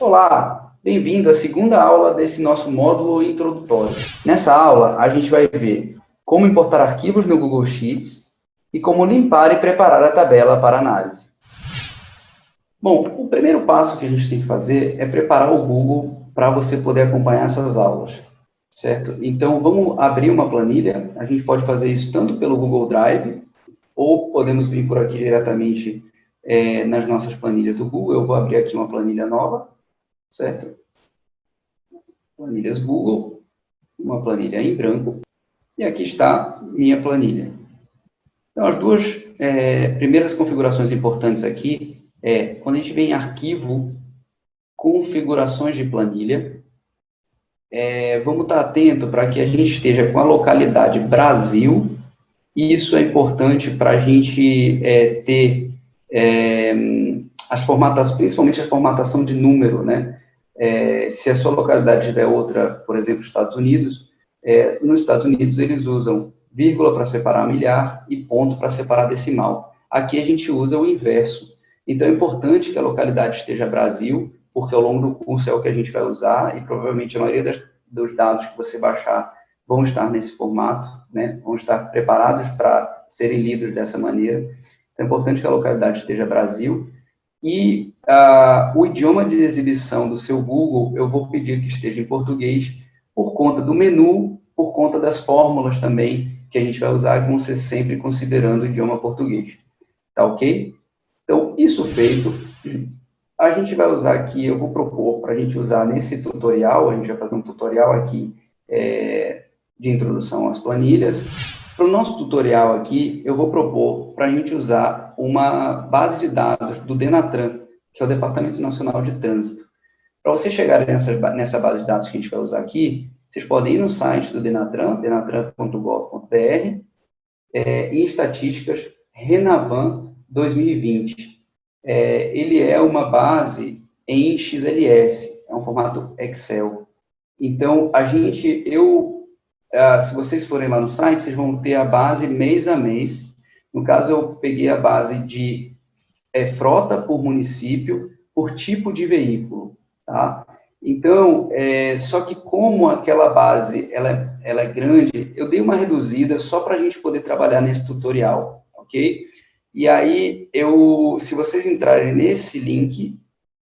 Olá, bem-vindo à segunda aula desse nosso módulo introdutório. Nessa aula, a gente vai ver como importar arquivos no Google Sheets e como limpar e preparar a tabela para análise. Bom, o primeiro passo que a gente tem que fazer é preparar o Google para você poder acompanhar essas aulas, certo? Então, vamos abrir uma planilha. A gente pode fazer isso tanto pelo Google Drive, ou podemos vir por aqui diretamente é, nas nossas planilhas do Google. Eu vou abrir aqui uma planilha nova, certo? Planilhas Google, uma planilha em branco, e aqui está minha planilha. Então, as duas é, primeiras configurações importantes aqui é, quando a gente vem em arquivo, configurações de planilha, é, vamos estar atento para que a gente esteja com a localidade Brasil, e isso é importante para a gente é, ter é, as formatações, principalmente a formatação de número, né? É, se a sua localidade tiver outra, por exemplo, Estados Unidos, é, nos Estados Unidos eles usam vírgula para separar milhar e ponto para separar decimal. Aqui a gente usa o inverso. Então, é importante que a localidade esteja Brasil, porque ao longo do curso é o que a gente vai usar e provavelmente a maioria das, dos dados que você baixar vão estar nesse formato, né? vão estar preparados para serem lidos dessa maneira. Então, é importante que a localidade esteja Brasil. E uh, o idioma de exibição do seu Google, eu vou pedir que esteja em português, por conta do menu, por conta das fórmulas também que a gente vai usar, que vão ser sempre considerando o idioma português. Tá ok? Então, isso feito, a gente vai usar aqui, eu vou propor para a gente usar nesse tutorial, a gente vai fazer um tutorial aqui é, de introdução às planilhas. Para o nosso tutorial aqui, eu vou propor para a gente usar uma base de dados do Denatran, que é o Departamento Nacional de Trânsito. Para vocês chegarem nessa, nessa base de dados que a gente vai usar aqui, vocês podem ir no site do Denatran, denatran.gov.br, é, em estatísticas, Renavan 2020. É, ele é uma base em XLS, é um formato Excel. Então, a gente, eu, ah, se vocês forem lá no site, vocês vão ter a base mês a mês. No caso, eu peguei a base de é, frota por município, por tipo de veículo, tá? Então, é, só que como aquela base, ela, é, ela é grande, eu dei uma reduzida só para a gente poder trabalhar nesse tutorial, ok? E aí, eu, se vocês entrarem nesse link,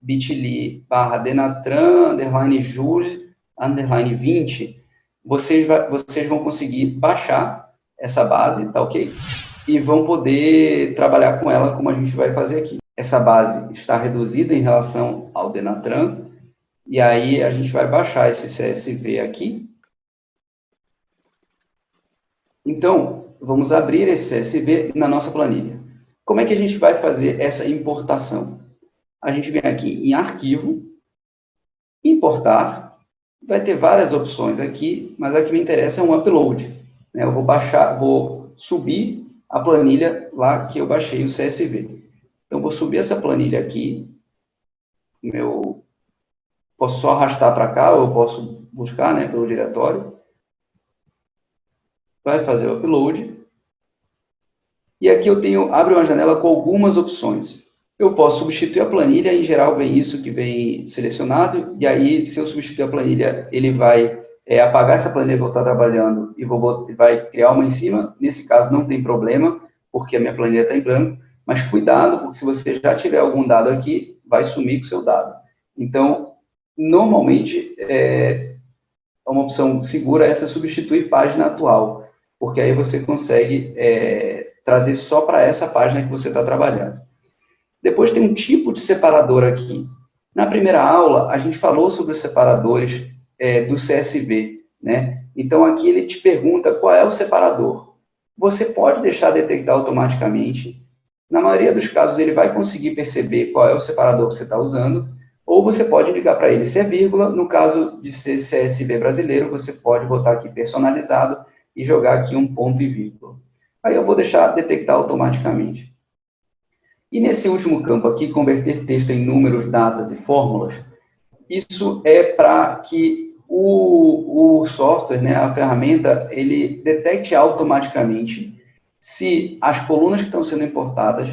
bit.ly barra denatran, underline jule, underline 20, vocês, vocês vão conseguir baixar essa base, tá ok? E vão poder trabalhar com ela como a gente vai fazer aqui. Essa base está reduzida em relação ao Denatran, e aí a gente vai baixar esse CSV aqui. Então, vamos abrir esse CSV na nossa planilha. Como é que a gente vai fazer essa importação? A gente vem aqui em arquivo, importar, vai ter várias opções aqui, mas a que me interessa é um upload. Né? Eu vou baixar, vou subir a planilha lá que eu baixei o CSV. Então, vou subir essa planilha aqui, meu, posso só arrastar para cá, ou eu posso buscar né, pelo diretório. Vai fazer o upload. E aqui eu tenho, abre uma janela com algumas opções. Eu posso substituir a planilha, em geral vem isso que vem selecionado, e aí se eu substituir a planilha, ele vai é, apagar essa planilha que eu estou trabalhando e vou, vai criar uma em cima. Nesse caso não tem problema, porque a minha planilha está em branco, mas cuidado, porque se você já tiver algum dado aqui, vai sumir com o seu dado. Então, normalmente, é, uma opção segura é essa substituir página atual, porque aí você consegue é, trazer só para essa página que você está trabalhando. Depois tem um tipo de separador aqui. Na primeira aula, a gente falou sobre os separadores é, do CSV, né? Então, aqui ele te pergunta qual é o separador. Você pode deixar detectar automaticamente. Na maioria dos casos, ele vai conseguir perceber qual é o separador que você está usando, ou você pode ligar para ele se é vírgula. No caso de ser CSV brasileiro, você pode botar aqui personalizado e jogar aqui um ponto e vírgula. Aí eu vou deixar detectar automaticamente. E nesse último campo aqui, converter texto em números, datas e fórmulas, isso é para que o, o software, né, a ferramenta, ele detecte automaticamente se as colunas que estão sendo importadas,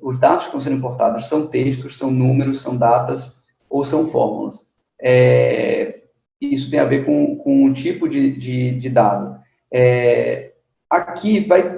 os dados que estão sendo importados são textos, são números, são datas ou são fórmulas. É, isso tem a ver com, com o tipo de, de, de dado. É, aqui vai,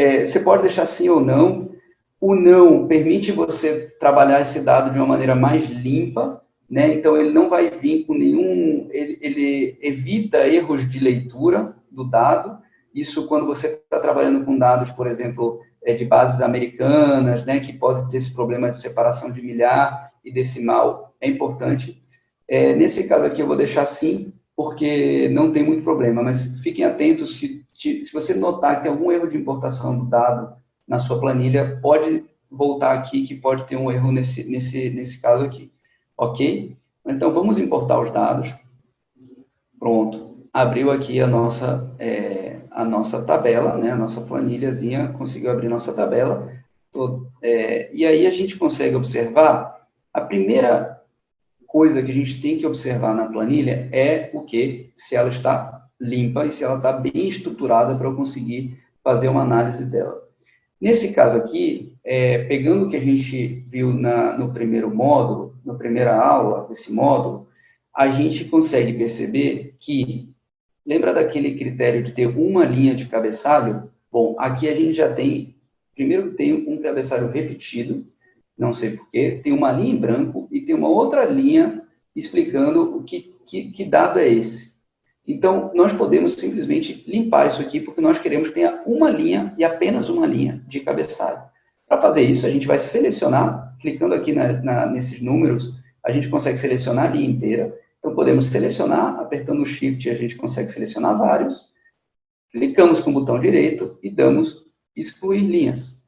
é, você pode deixar sim ou não. O não permite você trabalhar esse dado de uma maneira mais limpa, né? Então ele não vai vir com nenhum, ele, ele evita erros de leitura do dado. Isso quando você está trabalhando com dados, por exemplo, é, de bases americanas, né, que pode ter esse problema de separação de milhar e decimal, é importante. É, nesse caso aqui eu vou deixar sim, porque não tem muito problema, mas fiquem atentos, se, se você notar que tem algum erro de importação do dado na sua planilha, pode voltar aqui que pode ter um erro nesse, nesse, nesse caso aqui, ok? Então, vamos importar os dados. Pronto, abriu aqui a nossa, é, a nossa tabela, né, a nossa planilhazinha, conseguiu abrir nossa tabela, todo, é, e aí a gente consegue observar, a primeira coisa que a gente tem que observar na planilha é o que? Se ela está limpa e se ela está bem estruturada para eu conseguir fazer uma análise dela. Nesse caso aqui, é, pegando o que a gente viu na, no primeiro módulo, na primeira aula desse módulo, a gente consegue perceber que, lembra daquele critério de ter uma linha de cabeçalho? Bom, aqui a gente já tem, primeiro tem um cabeçalho repetido, não sei porquê, tem uma linha em branco e tem uma outra linha explicando o que, que, que dado é esse. Então, nós podemos simplesmente limpar isso aqui, porque nós queremos que tenha uma linha e apenas uma linha de cabeçalho. Para fazer isso, a gente vai selecionar, clicando aqui na, na, nesses números, a gente consegue selecionar a linha inteira. Então, podemos selecionar, apertando o Shift, a gente consegue selecionar vários. Clicamos com o botão direito e damos excluir linhas.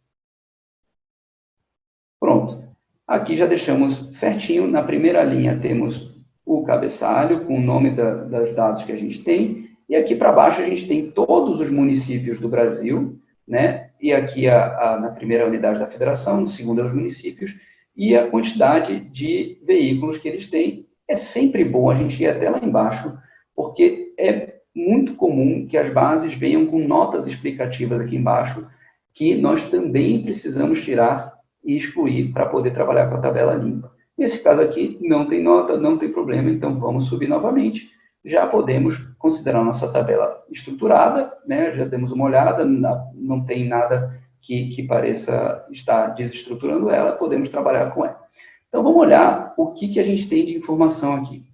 Pronto. Aqui já deixamos certinho. Na primeira linha temos o cabeçalho com o nome da, das dados que a gente tem. E aqui para baixo a gente tem todos os municípios do Brasil, né? E aqui a, a, na primeira unidade da federação, no segundo é os municípios, e a quantidade de veículos que eles têm. É sempre bom a gente ir até lá embaixo, porque é muito comum que as bases venham com notas explicativas aqui embaixo, que nós também precisamos tirar e excluir para poder trabalhar com a tabela limpa. Nesse caso aqui, não tem nota, não tem problema, então vamos subir novamente. Já podemos considerar nossa tabela estruturada, né? já demos uma olhada, não tem nada que, que pareça estar desestruturando ela, podemos trabalhar com ela. Então, vamos olhar o que, que a gente tem de informação aqui.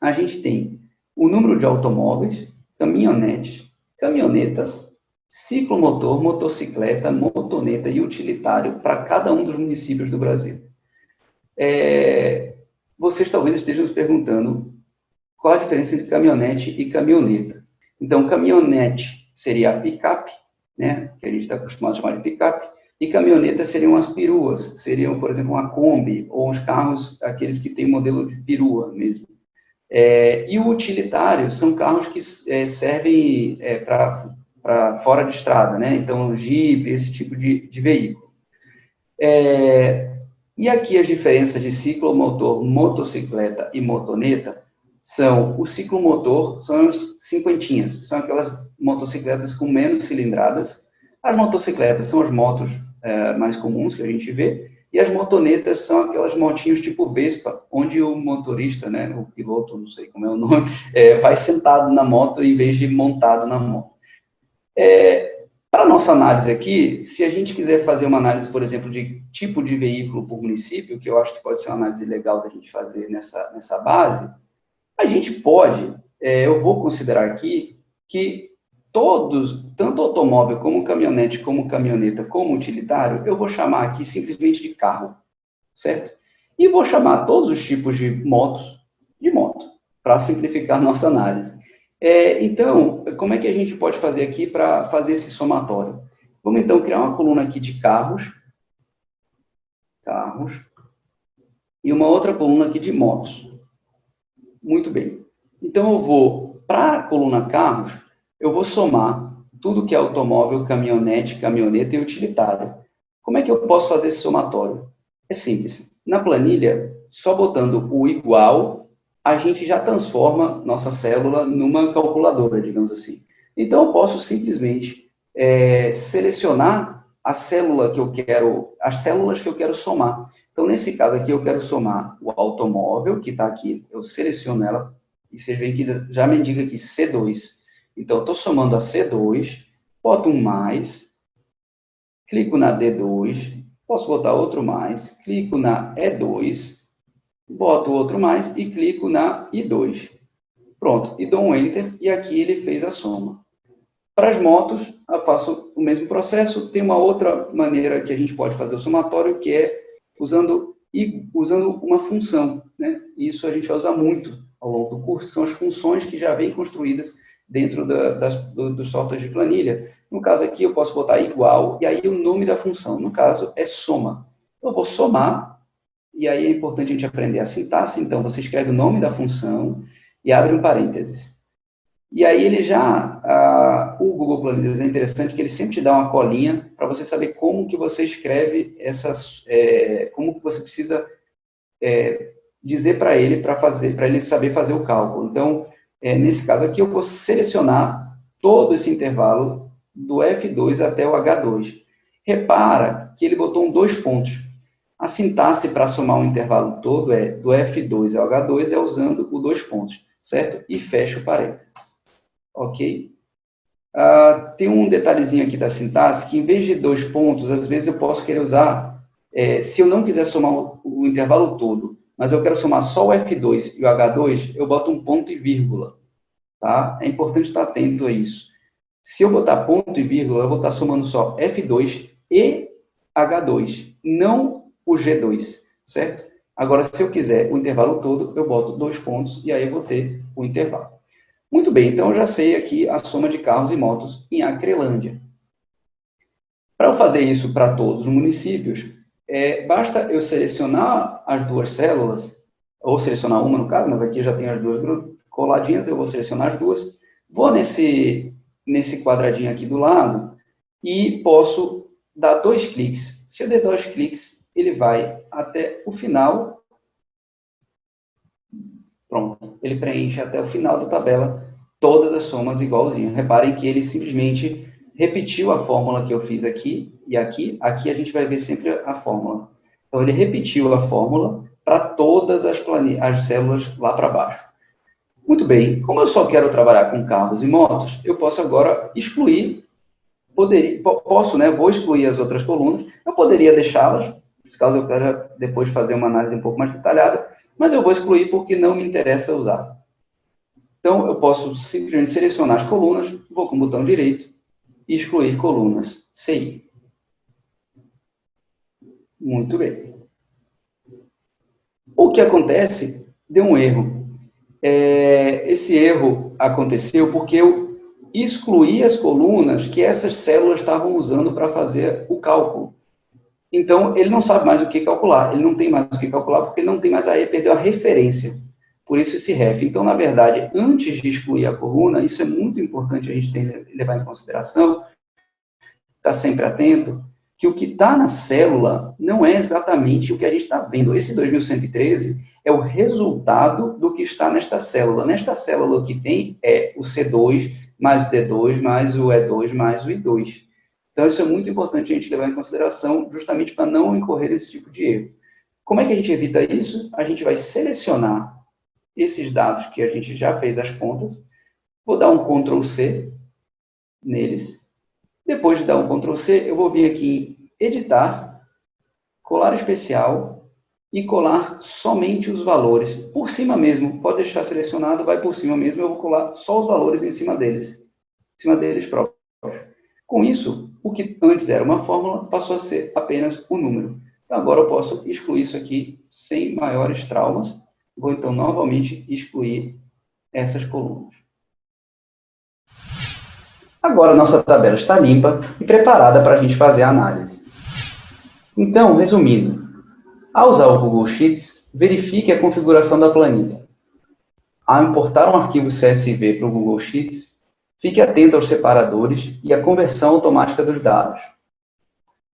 A gente tem o número de automóveis, caminhonetes, caminhonetas, ciclomotor, motocicleta, motoneta e utilitário para cada um dos municípios do Brasil. É, vocês talvez estejam se perguntando qual a diferença entre caminhonete e caminhoneta. Então, caminhonete seria a picape, né, que a gente está acostumado a chamar de picape, e caminhoneta seriam as peruas, seriam, por exemplo, uma Kombi, ou os carros, aqueles que têm modelo de perua mesmo. É, e o utilitário são carros que é, servem é, para para fora de estrada, né? Então, Jeep, esse tipo de, de veículo. É, e aqui as diferenças de ciclomotor, motocicleta e motoneta são, o ciclomotor são as cinquentinhas, são aquelas motocicletas com menos cilindradas, as motocicletas são as motos é, mais comuns que a gente vê, e as motonetas são aquelas motinhos tipo Vespa, onde o motorista, né, o piloto, não sei como é o nome, é, vai sentado na moto em vez de montado na moto. É, para nossa análise aqui, se a gente quiser fazer uma análise, por exemplo, de tipo de veículo por município, que eu acho que pode ser uma análise legal da gente fazer nessa, nessa base, a gente pode, é, eu vou considerar aqui, que todos, tanto automóvel como caminhonete, como caminhoneta, como utilitário, eu vou chamar aqui simplesmente de carro, certo? E vou chamar todos os tipos de motos de moto, para simplificar nossa análise. É, então, como é que a gente pode fazer aqui para fazer esse somatório? Vamos então criar uma coluna aqui de carros, carros, e uma outra coluna aqui de motos. Muito bem. Então, eu vou, para a coluna carros, eu vou somar tudo que é automóvel, caminhonete, caminhoneta e utilitário. Como é que eu posso fazer esse somatório? É simples. Na planilha, só botando o igual a gente já transforma nossa célula numa calculadora, digamos assim. Então, eu posso simplesmente é, selecionar a célula que eu quero, as células que eu quero somar. Então, nesse caso aqui, eu quero somar o automóvel, que está aqui, eu seleciono ela, e vocês veem que já me indica aqui C2. Então, eu estou somando a C2, boto um mais, clico na D2, posso botar outro mais, clico na E2, boto outro mais e clico na I2. Pronto, e dou um Enter, e aqui ele fez a soma. Para as motos, eu faço o mesmo processo, tem uma outra maneira que a gente pode fazer o somatório, que é usando, usando uma função. Né? Isso a gente vai usar muito ao longo do curso, são as funções que já vêm construídas dentro da, das, do, dos softwares de planilha. No caso aqui, eu posso botar igual, e aí o nome da função, no caso, é soma. Eu vou somar, e aí é importante a gente aprender a sintaxe, então você escreve o nome da função e abre um parênteses. E aí ele já, ah, o Google Planilhas é interessante que ele sempre te dá uma colinha para você saber como que você escreve essas, é, como que você precisa é, dizer para ele para fazer, para ele saber fazer o cálculo. Então, é, nesse caso aqui, eu vou selecionar todo esse intervalo do F2 até o H2. Repara que ele botou um dois pontos. A sintaxe para somar um intervalo todo é do F2 ao H2 é usando o dois pontos, certo? E fecha o parênteses. Ok? Ah, tem um detalhezinho aqui da sintaxe que, em vez de dois pontos, às vezes eu posso querer usar, é, se eu não quiser somar o, o intervalo todo, mas eu quero somar só o F2 e o H2, eu boto um ponto e vírgula. Tá? É importante estar atento a isso. Se eu botar ponto e vírgula, eu vou estar somando só F2 e H2, não o G2, certo? Agora, se eu quiser o intervalo todo, eu boto dois pontos e aí eu vou ter o intervalo. Muito bem, então eu já sei aqui a soma de carros e motos em Acrelândia. Para eu fazer isso para todos os municípios, é, basta eu selecionar as duas células, ou selecionar uma no caso, mas aqui já tem as duas coladinhas, eu vou selecionar as duas, vou nesse, nesse quadradinho aqui do lado e posso dar dois cliques. Se eu der dois cliques, ele vai até o final. Pronto, ele preenche até o final da tabela todas as somas igualzinho. Reparem que ele simplesmente repetiu a fórmula que eu fiz aqui e aqui. Aqui a gente vai ver sempre a fórmula. Então, ele repetiu a fórmula para todas as, as células lá para baixo. Muito bem, como eu só quero trabalhar com carros e motos, eu posso agora excluir, poderia, posso, né, vou excluir as outras colunas, eu poderia deixá-las, caso eu queira depois fazer uma análise um pouco mais detalhada, mas eu vou excluir porque não me interessa usar. Então, eu posso simplesmente selecionar as colunas, vou com o botão direito, e excluir colunas CI. Muito bem. O que acontece? Deu um erro. É, esse erro aconteceu porque eu excluí as colunas que essas células estavam usando para fazer o cálculo. Então, ele não sabe mais o que calcular. Ele não tem mais o que calcular porque ele não tem mais a E, perdeu a referência. Por isso esse ref. Então, na verdade, antes de excluir a coluna, isso é muito importante a gente ter, levar em consideração, estar tá sempre atento, que o que está na célula não é exatamente o que a gente está vendo. Esse 2113 é o resultado do que está nesta célula. Nesta célula, o que tem é o C2 mais o D2 mais o E2 mais o I2. Então, isso é muito importante a gente levar em consideração, justamente para não incorrer esse tipo de erro. Como é que a gente evita isso? A gente vai selecionar esses dados que a gente já fez as contas, vou dar um Ctrl C neles. Depois de dar um Ctrl C, eu vou vir aqui em Editar, Colar Especial e colar somente os valores. Por cima mesmo, pode deixar selecionado, vai por cima mesmo, eu vou colar só os valores em cima deles, em cima deles próprios. Com isso, o que antes era uma fórmula passou a ser apenas um número. Então, agora eu posso excluir isso aqui sem maiores traumas Vou, então, novamente excluir essas colunas. Agora, nossa tabela está limpa e preparada para a gente fazer a análise. Então, resumindo, ao usar o Google Sheets, verifique a configuração da planilha. Ao importar um arquivo CSV para o Google Sheets, fique atento aos separadores e à conversão automática dos dados.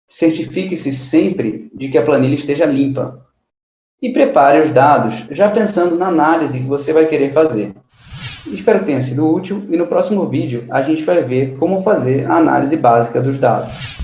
Certifique-se sempre de que a planilha esteja limpa, e prepare os dados já pensando na análise que você vai querer fazer. Espero que tenha sido útil e no próximo vídeo a gente vai ver como fazer a análise básica dos dados.